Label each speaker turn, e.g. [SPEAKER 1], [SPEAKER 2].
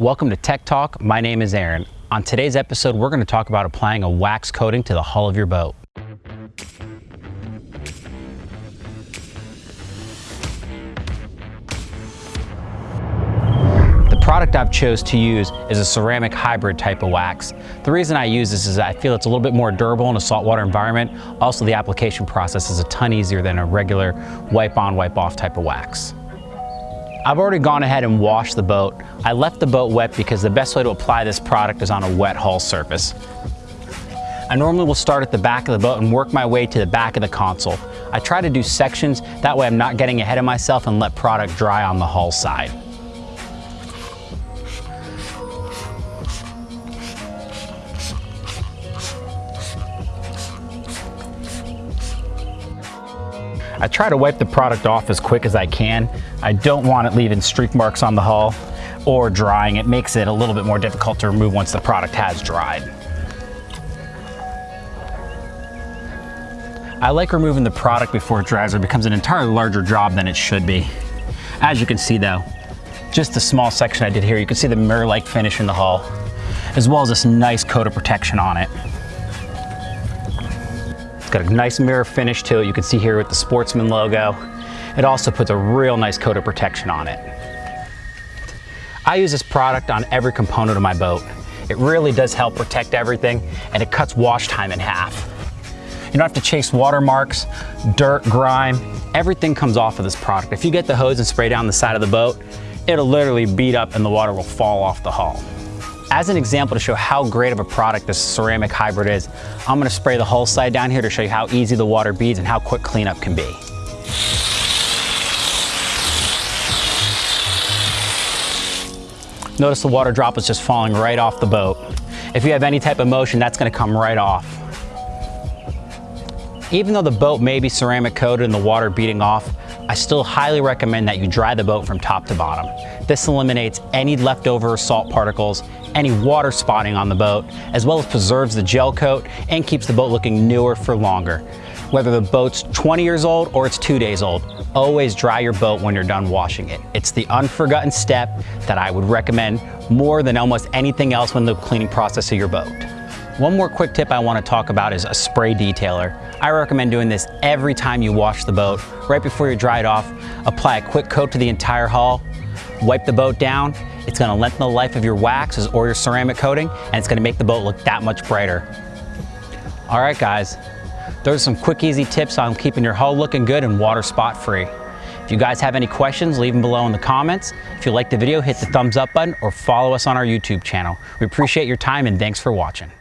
[SPEAKER 1] Welcome to Tech Talk. My name is Aaron. On today's episode, we're going to talk about applying a wax coating to the hull of your boat. The product I've chose to use is a ceramic hybrid type of wax. The reason I use this is I feel it's a little bit more durable in a saltwater environment. Also, the application process is a ton easier than a regular wipe on, wipe off type of wax. I've already gone ahead and washed the boat. I left the boat wet because the best way to apply this product is on a wet hull surface. I normally will start at the back of the boat and work my way to the back of the console. I try to do sections, that way I'm not getting ahead of myself and let product dry on the hull side. I try to wipe the product off as quick as I can. I don't want it leaving streak marks on the hull or drying. It makes it a little bit more difficult to remove once the product has dried. I like removing the product before it dries or becomes an entirely larger job than it should be. As you can see though, just the small section I did here, you can see the mirror-like finish in the hull, as well as this nice coat of protection on it. It's got a nice mirror finish to it. You can see here with the Sportsman logo. It also puts a real nice coat of protection on it. I use this product on every component of my boat. It really does help protect everything and it cuts wash time in half. You don't have to chase watermarks, dirt, grime, everything comes off of this product. If you get the hose and spray down the side of the boat, it'll literally beat up and the water will fall off the hull. As an example to show how great of a product this ceramic hybrid is, I'm gonna spray the hull side down here to show you how easy the water beads and how quick cleanup can be. Notice the water drop is just falling right off the boat. If you have any type of motion, that's gonna come right off. Even though the boat may be ceramic coated and the water beating off, I still highly recommend that you dry the boat from top to bottom. This eliminates any leftover salt particles, any water spotting on the boat, as well as preserves the gel coat and keeps the boat looking newer for longer. Whether the boat's 20 years old or it's two days old, always dry your boat when you're done washing it. It's the unforgotten step that I would recommend more than almost anything else when the cleaning process of your boat. One more quick tip I want to talk about is a spray detailer. I recommend doing this every time you wash the boat. Right before you dry it off, apply a quick coat to the entire hull, wipe the boat down. It's going to lengthen the life of your waxes or your ceramic coating, and it's going to make the boat look that much brighter. All right, guys, those are some quick, easy tips on keeping your hull looking good and water spot free. If you guys have any questions, leave them below in the comments. If you like the video, hit the thumbs up button or follow us on our YouTube channel. We appreciate your time and thanks for watching.